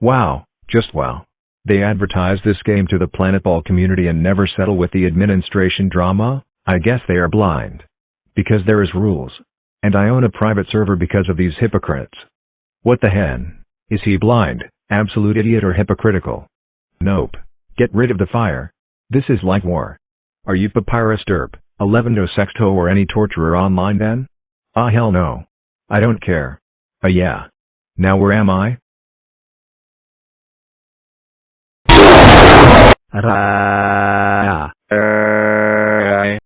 Wow, just wow. They advertise this game to the planetball community and never settle with the administration drama? I guess they are blind. Because there is rules. And I own a private server because of these hypocrites. What the hen? Is he blind, absolute idiot or hypocritical? Nope. Get rid of the fire. This is like war. Are you Papyrus Derp, Elevendo Sexto or any torturer online then? Ah hell no. I don't care. Uh yeah. Now where am I? Ra.